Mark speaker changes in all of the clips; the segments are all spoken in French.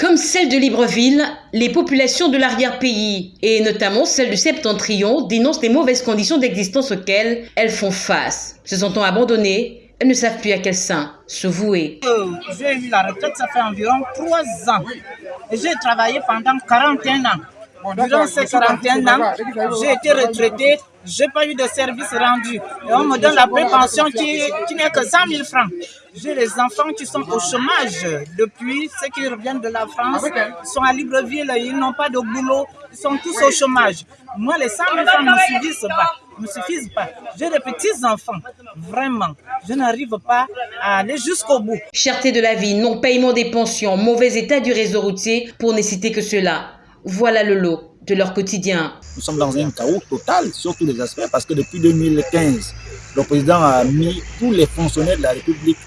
Speaker 1: Comme celle de Libreville, les populations de l'arrière-pays, et notamment celles du Septentrion, dénoncent les mauvaises conditions d'existence auxquelles elles font face. Se sentant abandonnées, elles ne savent plus à quel sein se vouer.
Speaker 2: Euh, j'ai eu la retraite, ça fait environ 3 ans. J'ai travaillé pendant 41 ans. Durant ces 41 ans, j'ai été retraité, je n'ai pas eu de service rendu. Et on me donne la prépension qui, qui n'est que 100 000 francs. J'ai les enfants qui sont au chômage depuis ceux qui reviennent de la France, ils sont à Libreville, ils n'ont pas de boulot, ils sont tous au chômage. Moi, les 100 000 francs ne me suffisent pas. Me suffisent pas. J'ai des petits enfants, vraiment. Je n'arrive pas à aller jusqu'au bout.
Speaker 1: Cherté de la vie, non-paiement des pensions, mauvais état du réseau routier, pour ne citer que cela. Voilà le lot de leur quotidien.
Speaker 3: Nous sommes dans un chaos total sur tous les aspects parce que depuis 2015, le président a mis tous les fonctionnaires de la République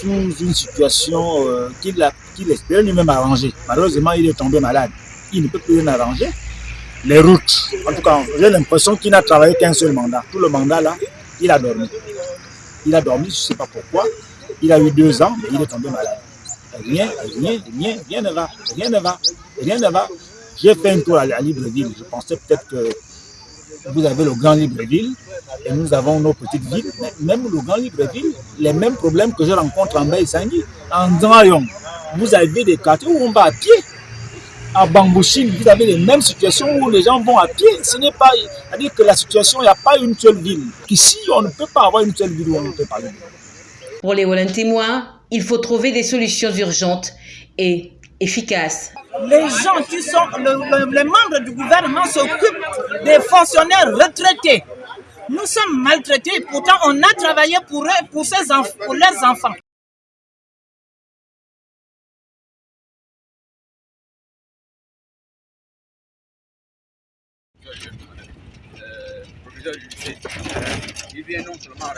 Speaker 3: sous une situation euh, qu'il espérait lui-même arranger. Malheureusement, il est tombé malade. Il ne peut plus rien arranger. Les routes, en tout cas, j'ai l'impression qu'il n'a travaillé qu'un seul mandat. Tout le mandat là, il a dormi. Il a dormi, je ne sais pas pourquoi. Il a eu deux ans, mais il est tombé malade. Rien, rien, rien, rien ne va, rien ne va, rien ne va. J'ai fait un tour à, Libreville. Je pensais peut-être que vous avez le Grand Libreville et nous avons nos petites villes. Même le Grand Libreville, les mêmes problèmes que je rencontre en Baïsangui, en Drayon. Vous avez des quartiers où on va à pied. À Bambouchine, vous avez les mêmes situations où les gens vont à pied. Ce n'est pas, c'est-à-dire que la situation, il n'y a pas une seule ville. Ici, on ne peut pas avoir une seule ville où on peut parler.
Speaker 1: Pour les Wallon témoins, il faut trouver des solutions urgentes et efficaces.
Speaker 2: Les gens qui sont, le, le, les membres du gouvernement s'occupent des fonctionnaires retraités. Nous sommes maltraités, pourtant on a travaillé pour eux, pour, ces pour leurs enfants.
Speaker 4: Euh, non seulement